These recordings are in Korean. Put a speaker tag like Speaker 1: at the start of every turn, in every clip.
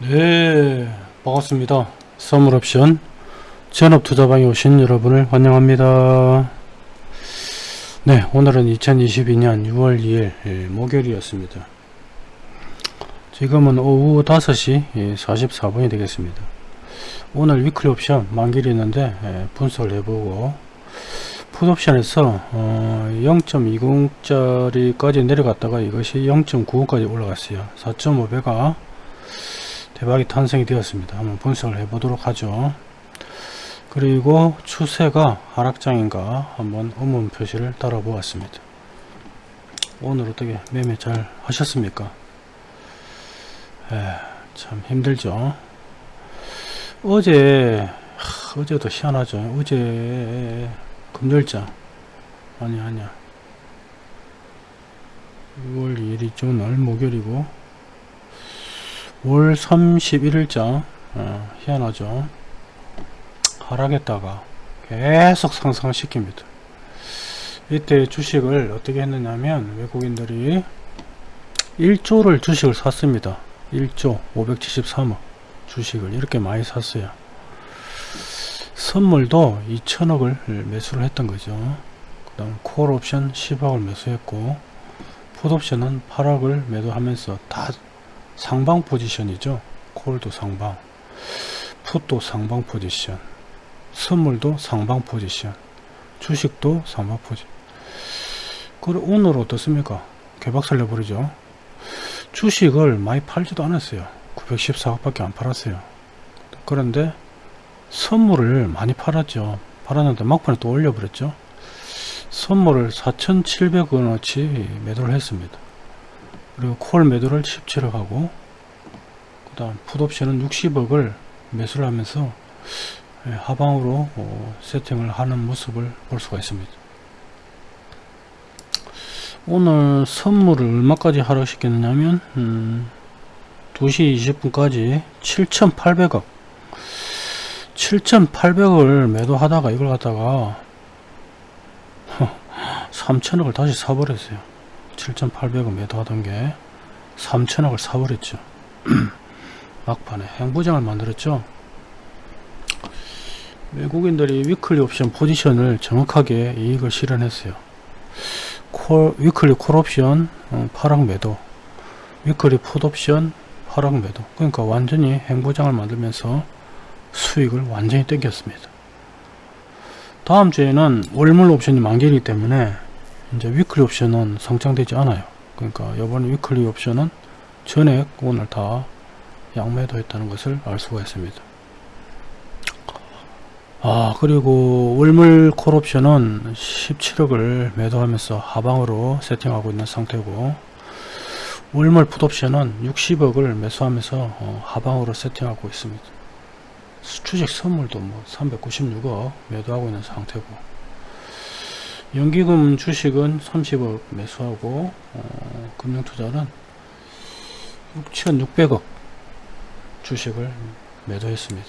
Speaker 1: 네 반갑습니다. 선물옵션 전업투자방에 오신 여러분을 환영합니다. 네 오늘은 2022년 6월 2일 예, 목요일이었습니다. 지금은 오후 5시 44분이 되겠습니다. 오늘 위클리 옵션 만기이 있는데 예, 분석을 해보고 풋옵션에서 어, 0.20짜리까지 내려갔다가 이것이 0.95까지 올라갔어요. 4.5배가 대박이 탄생이 되었습니다. 한번 분석을 해보도록 하죠. 그리고 추세가 하락장인가 한번 의문 표시를 따라 보았습니다. 오늘 어떻게 매매 잘 하셨습니까? 에, 참 힘들죠. 어제 하, 어제도 희한하죠. 어제 금요일자 아니 아니야. 6월 2일이죠. 오늘 목요일이고 월 31일자 어, 희한하죠? 하락했다가 계속 상승시킵니다. 이때 주식을 어떻게 했느냐면 외국인들이 1조를 주식을 샀습니다. 1조 573억 주식을 이렇게 많이 샀어요. 선물도 2천억을 매수를 했던 거죠. 그 다음 콜옵션 10억을 매수했고 풋옵션은 8억을 매도하면서 다 상방 포지션이죠. 콜도 상방 풋도 상방 포지션 선물도 상방 포지션 주식도 상방 포지션. 그리고 오늘 어떻습니까? 개박살 내버리죠. 주식을 많이 팔지도 않았어요. 914억 밖에 안 팔았어요. 그런데 선물을 많이 팔았죠. 팔았는데 막판에 또 올려버렸죠. 선물을 4,700원어치 매도를 했습니다 그리고 콜 매도를 17억 하고 그 다음 풋옵션은 60억을 매수를 하면서 예, 하방으로 어, 세팅을 하는 모습을 볼 수가 있습니다. 오늘 선물을 얼마까지 하락시켰느냐 면 음, 2시 20분까지 7,800억. 7,800을 매도하다가 이걸 갖다가 3천억을 다시 사버렸어요 7,800원 매도하던 게 3천억을 사버렸죠. 막판에 횡보장을 만들었죠. 외국인들이 weekly 옵션 포지션을 정확하게 이익을 실현했어요. 콜, weekly 콜 옵션 어, 파락 매도 weekly 풋 옵션 파락 매도 그러니까 완전히 횡보장을 만들면서 수익을 완전히 땡겼습니다. 다음 주에는 월물 옵션이 만기이기 때문에 이제 weekly 옵션은 상장되지 않아요. 그러니까 이번 weekly 옵션은 전액 오늘 다 양매도 했다는 것을 알 수가 있습니다. 아 그리고 월물 콜 옵션은 17억을 매도하면서 하방으로 세팅하고 있는 상태고 월물 풋 옵션은 60억을 매수하면서 어, 하방으로 세팅하고 있습니다. 주식 선물도 뭐 396억 매도하고 있는 상태고 연기금 주식은 30억 매수하고 어, 금융투자는 6,600억 주식을 매도했습니다.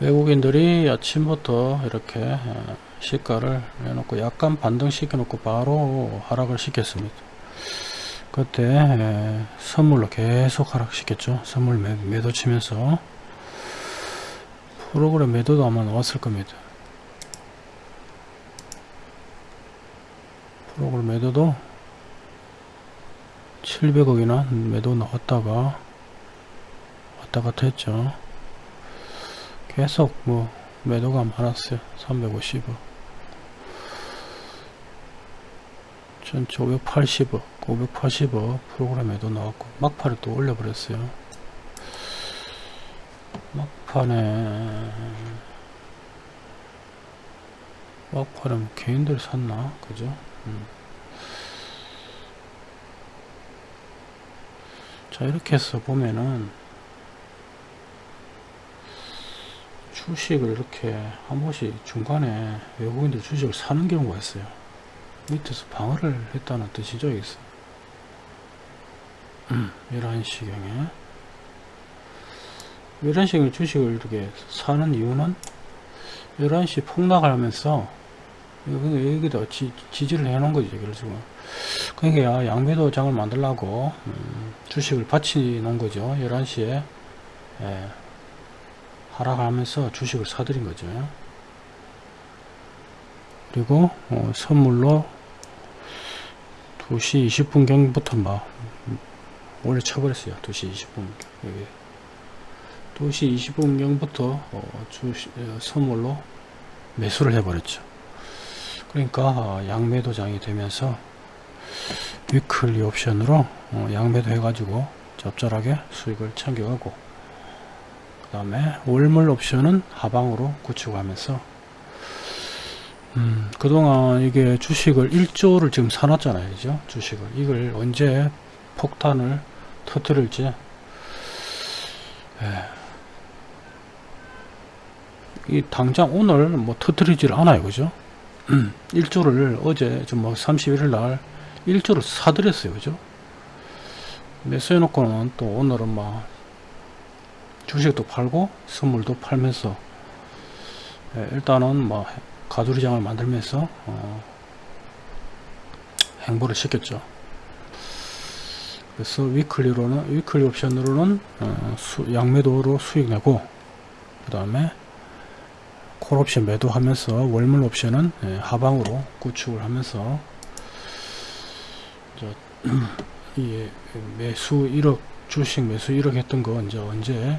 Speaker 1: 외국인들이 아침부터 이렇게 어, 시가를 내놓고 약간 반등시켜 놓고 바로 하락을 시켰습니다. 그때 선물로 계속 하락시켰죠. 선물 매도 치면서 프로그램 매도도 아마 나왔을 겁니다. 프로그램 매도도 700억이나 매도 나왔다가 왔다 갔다 했죠. 계속 뭐 매도가 많았어요. 350억. 전체 580억 580억 프로그램 매도 나왔고 막판에 또 올려버렸어요. 막판에 막판에 개인들 샀나? 그죠 자 이렇게 해서 보면은 주식을 이렇게 한 번씩 중간에 외국인들 주식을 사는 경우가 있어요. 밑에서 방어를 했다는 뜻이죠 여기서. 음, 11시경에 11시경에 주식을 이렇게 사는 이유는 11시 폭락을 하면서 여기다 지, 지지를 해 놓은 거죠. 그래서 그러니까 양매도장을 만들라고 음, 주식을 받치 놓은 거죠. 11시에. 예, 하락하면서 주식을 사들인 거죠. 그리고 어, 선물로 2시 20분경부터 막 원래 쳐버렸어요. 2시 20분. 여기. 2시 20분경부터 어, 주식, 어, 선물로 매수를 해버렸죠 그러니까 어, 양매도장이 되면서 위클리 옵션으로 어, 양매도 해가지고 적절하게 수익을 챙겨가고 그 다음에 월물 옵션은 하방으로 구축하면서 음, 그동안 이게 주식을 1조를 지금 사놨잖아요. 그죠? 주식을. 이걸 언제 폭탄을 터뜨릴지. 예. 이 당장 오늘 뭐 터뜨리질 않아요. 그죠 1조를 어제 뭐 31일 날 1조를 사들였어요. 그죠? 매수해 놓고는 또 오늘은 막 주식도 팔고 선물도 팔면서 예, 일단은 뭐 가두리장을 만들면서 어, 행보를 시켰죠. 그래서 위클리로는 위클리 옵션으로는 어, 수, 양매도로 수익 내고 그 다음에 콜 옵션 매도하면서 월물 옵션은 예, 하방으로 구축을 하면서 저, 이 매수 1억 주식 매수 1억 했던 거 이제 언제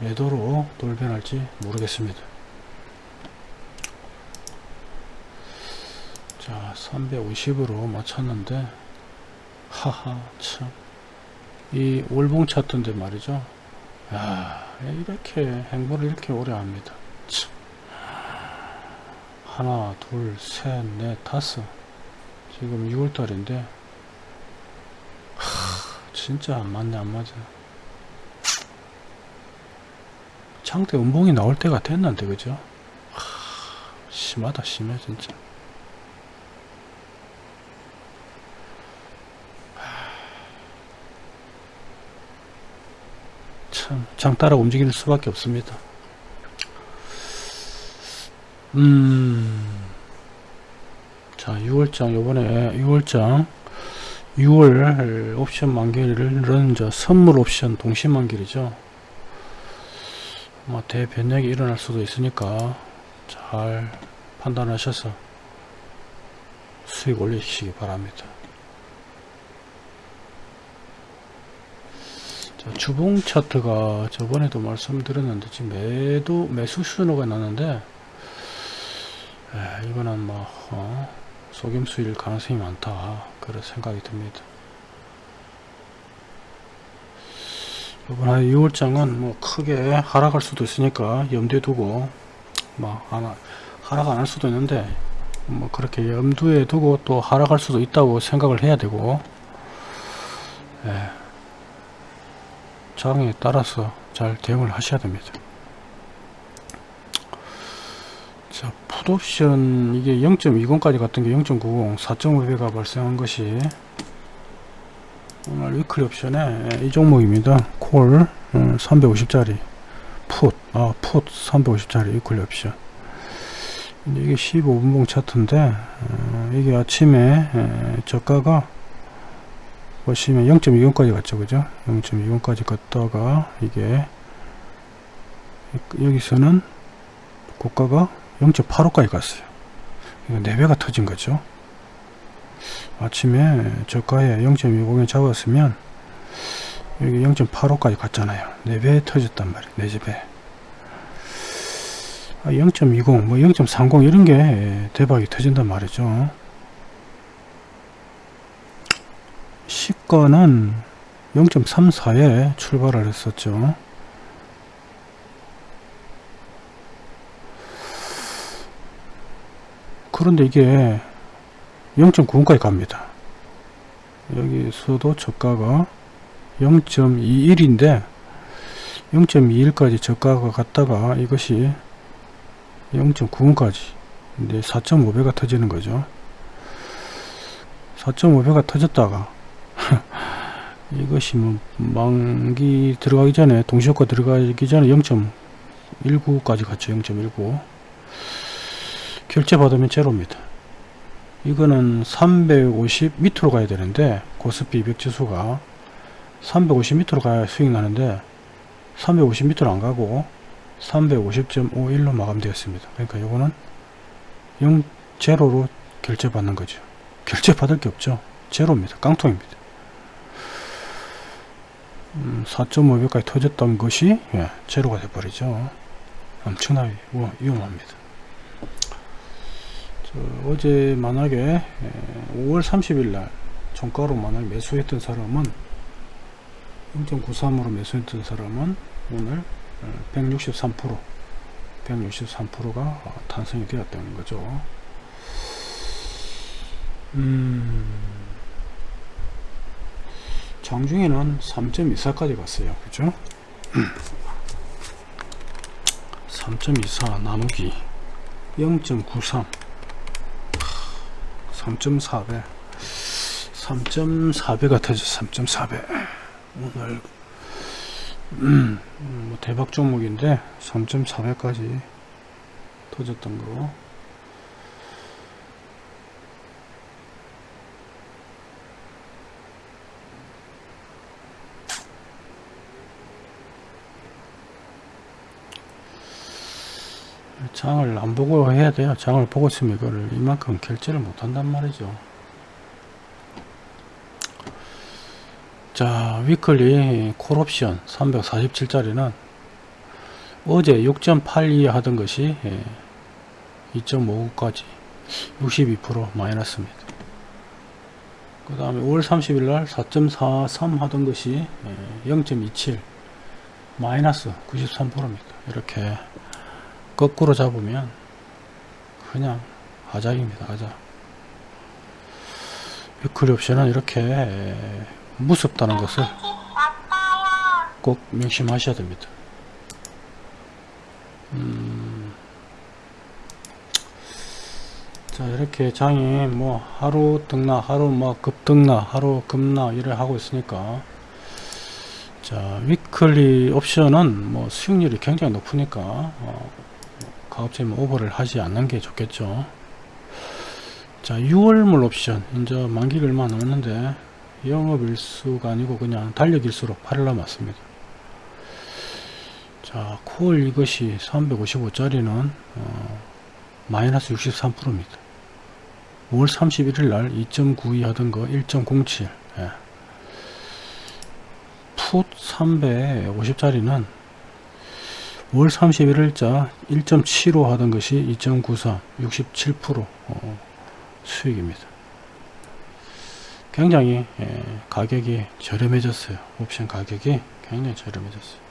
Speaker 1: 매도로 돌변할지 모르겠습니다. 자 350으로 맞췄는데 하하 참 이 월봉 차트인데 말이죠 야 이렇게 행보를 이렇게 오래 합니다 참. 하나 둘셋넷 다섯. 지금 6월달인데 진짜 안 맞네 안 맞아. 창대 음봉이 나올 때가 됐는데 그죠? 하, 심하다 심해 진짜. 참, 장 따라 움직일 수밖에 없습니다. 음, 자, 6월장, 요번에 6월장, 6월 옵션 만기일은 저 선물 옵션 동시 만기이죠. 뭐 대변력이 일어날 수도 있으니까 잘 판단하셔서 수익 올리시기 바랍니다. 자, 주봉 차트가 저번에도 말씀드렸는데 지금 매도 매수 신호가 나는데 에, 이거는 뭐 어, 속임수일 가능성이 많다 그런 생각이 듭니다. 이번 한 6월장은 뭐 크게 하락할 수도 있으니까 염두에 두고 뭐 하나 하락 안 할 수도 있는데 뭐 그렇게 염두에 두고 또 하락할 수도 있다고 생각을 해야 되고 예. 장에 따라서 잘 대응을 하셔야 됩니다. 자, 풋옵션 이게 0.20까지 갔던 게 0.90, 4.5배가 발생한 것이 오늘 weekly 옵션에 이 종목입니다. 콜 350짜리 풋, 아, 풋 350짜리 weekly 옵션. 이게 15분봉 차트인데 어, 이게 아침에 에, 저가가 보시면 0.20까지 갔죠 그죠 0.20까지 갔다가 이게 여기서는 고가가 0.85까지 갔어요. 이거 4배가 터진 거죠. 아침에 저가에 0.20에 잡았으면 여기 0.85까지 갔잖아요. 4배 터졌단 말이에요. 4배. 0.20, 뭐 0.30 이런 게 대박이 터진단 말이죠. 시가는 0.34에 출발을 했었죠. 그런데 이게 0.9까지 갑니다. 여기서도 저가가 0.21인데 0.21까지 저가가 갔다가 이것이 0.9까지 근데 4.5배가 터지는 거죠. 4.5배가 터졌다가 이것이 뭐 만기 들어가기 전에 동시효과 들어가기 전에 0.19까지 갔죠 0.19 결제 받으면 제로입니다 이거는 350 밑으로 가야 되는데 고스피 200 지수가 350 밑으로 가야 수익 나는데 350 밑으로 안 가고 350.51로 마감되었습니다. 그러니까 요거는 0 제로로 결제 받는 거죠. 결제 받을 게 없죠. 제로입니다. 깡통입니다. 음, 4.5배까지 터졌던 것이 예, 제로가 돼버리죠. 엄청나게 우- 위험합니다. 저, 어제 만약에 예, 5월 30일 날 종가로 만약에 매수했던 사람은 0.93으로 매수했던 사람은 오늘 163% 163%가 탄성이 되었다는 거죠. 음, 장중에는 3.24까지 갔어요. 그죠? 3.24 나누기 0.93 3.4배. 3.4배가 터져 3.4배. 오늘 음, 뭐 대박 종목인데 3.4배까지 터졌던 거 장을 안 보고 해야 돼요. 장을 보고 있으면 이거를 이만큼 결제를 못 한단 말이죠. 자, 위클리 콜옵션 347짜리는 어제 6.82 하던 것이 2.59까지 62% 마이너스입니다. 그 다음에 5월 30일 날 4.43 하던 것이 0.27 마이너스 93%입니다. 이렇게 거꾸로 잡으면 그냥 하작입니다. 하작. weekly 옵션은 이렇게 무섭다는 것을 꼭 명심하셔야 됩니다. 음, 자 이렇게 장이 뭐 하루 등나 하루 뭐 급등나 하루 급나 이래 하고 있으니까 자 weekly 옵션은 뭐 수익률이 굉장히 높으니까 어, 가급적이면 오버를 하지 않는 게 좋겠죠. 자 6월물 옵션. 이제 만기가 얼마 남았는데 영업일수가 아니고 그냥 달력일수로 8일 남았습니다. 자 콜 이것이 355짜리는 어, 마이너스 63%입니다. 5월 31일 날 2.92 하던 거 1.07 예. 풋 350짜리는 5 월 31일자 1.75 하던 것이 2.93 67% 어, 수익입니다. 굉장히 예, 가격이 저렴해졌어요. 옵션 가격이 굉장히 저렴해졌어요.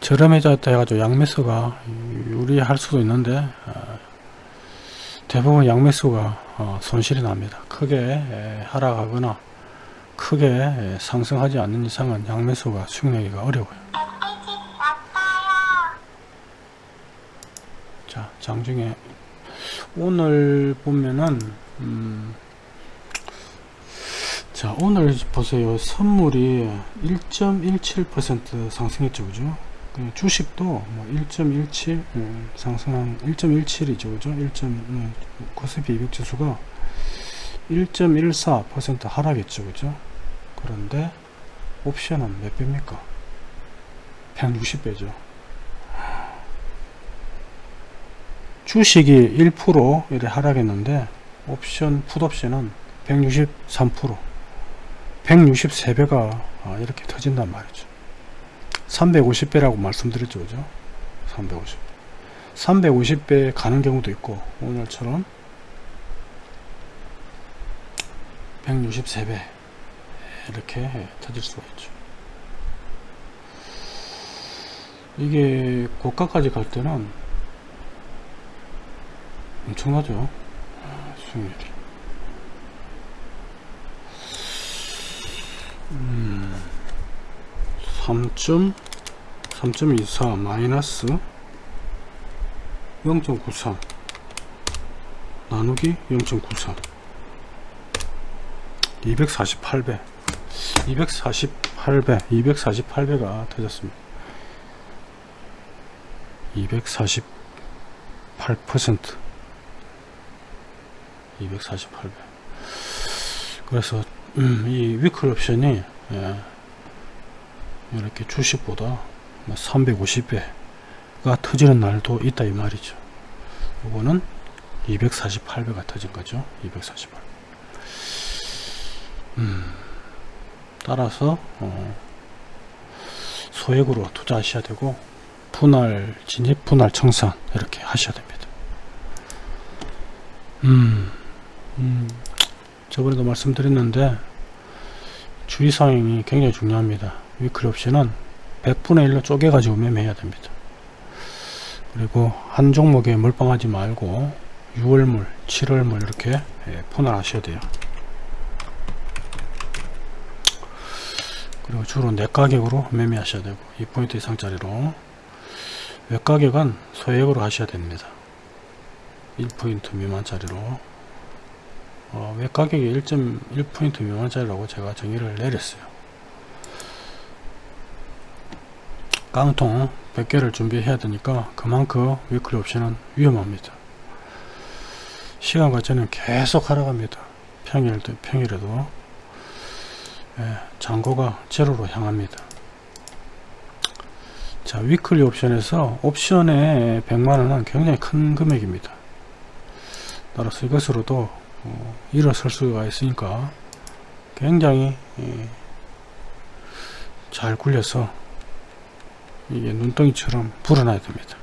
Speaker 1: 저렴해졌다 해가지고 양매수가 유리할 수도 있는데 어, 대부분 양매수가 어, 손실이 납니다. 크게 예, 하락하거나 크게 예, 상승하지 않는 이상은 양매수가 수익내기가 어려워요. 자 장중에 오늘 보면은 음, 자 오늘 보세요. 선물이 1.17% 상승했죠 그죠? 그 주식도 뭐 1.17 음, 상승한 1.17이죠 그죠? 1. 음, 코스피 200 지수가 1.14% 하락했죠 그죠? 그런데 옵션은 몇 배입니까? 160배죠. 주식이 1% 이래 하락했는데 옵션 풋옵션은 163% 163배가 아, 이렇게 터진단 말이죠. 350배라고 말씀드렸죠 그죠? 350배. 350배 가는 경우도 있고 오늘처럼 163배 이렇게 터질 수가 있죠. 이게 고가까지 갈 때는 엄청나죠. 수익률이. 음, 3.3.24 마이너스 0.93 나누기 0.93 248배. 248배 248배가 터졌습니다. 248% 248배. 그래서 음, 이 위클 옵션이 예, 이렇게 주식보다 350배가 터지는 날도 있다 이 말이죠. 이거는 248배가 터진 거죠. 248 음, 따라서 어, 소액으로 투자하셔야 되고 분할 진입 분할 청산 이렇게 하셔야 됩니다. 음, 음, 저번에도 말씀드렸는데 주의사항이 굉장히 중요합니다. 위클 옵션은 100분의 1로 쪼개 가지고 매매해야 됩니다. 그리고 한 종목에 몰빵하지 말고 6월물 7월물 이렇게 예, 분할하셔야 돼요 그리고 주로 내가격으로 매매하셔야 되고 2포인트 이상짜리로. 외가격은 소액으로 하셔야 됩니다. 1포인트 미만짜리로. 어, 외가격이 1.1포인트 미만짜리라고 제가 정의를 내렸어요. 깡통 100개를 준비해야 되니까 그만큼 weekly 옵션은 위험합니다. 시간 가치는 계속 하락합니다. 평일도 평일에도. 예, 잔고가 제로로 향합니다. 자 weekly 옵션에서 옵션의 100만원은 굉장히 큰 금액입니다. 따라서 이것으로도 어, 일어설 수가 있으니까 굉장히 예, 잘 굴려서 이게 눈덩이처럼 불어나야 됩니다.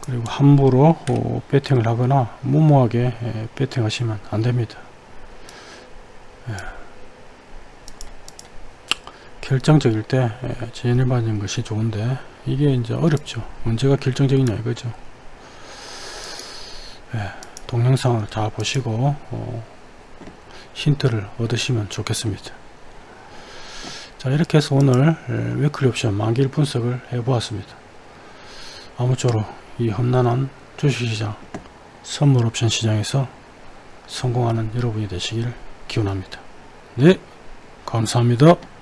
Speaker 1: 그리고 함부로 어, 배팅을 하거나 무모하게 예, 배팅 하시면 안됩니다. 예. 결정적일 때 예, 제일반인 것이 좋은데 이게 이제 어렵죠. 언제가 결정적이냐 이거죠. 예, 동영상을 다 보시고 어, 힌트를 얻으시면 좋겠습니다. 자 이렇게 해서 오늘 예, 위클리 옵션 만기일 분석을 해 보았습니다. 아무쪼록 이 험난한 주식시장 선물 옵션 시장에서 성공하는 여러분이 되시길 기원합니다. 네 감사합니다